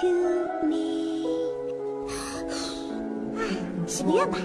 to me 啊许个愿吧。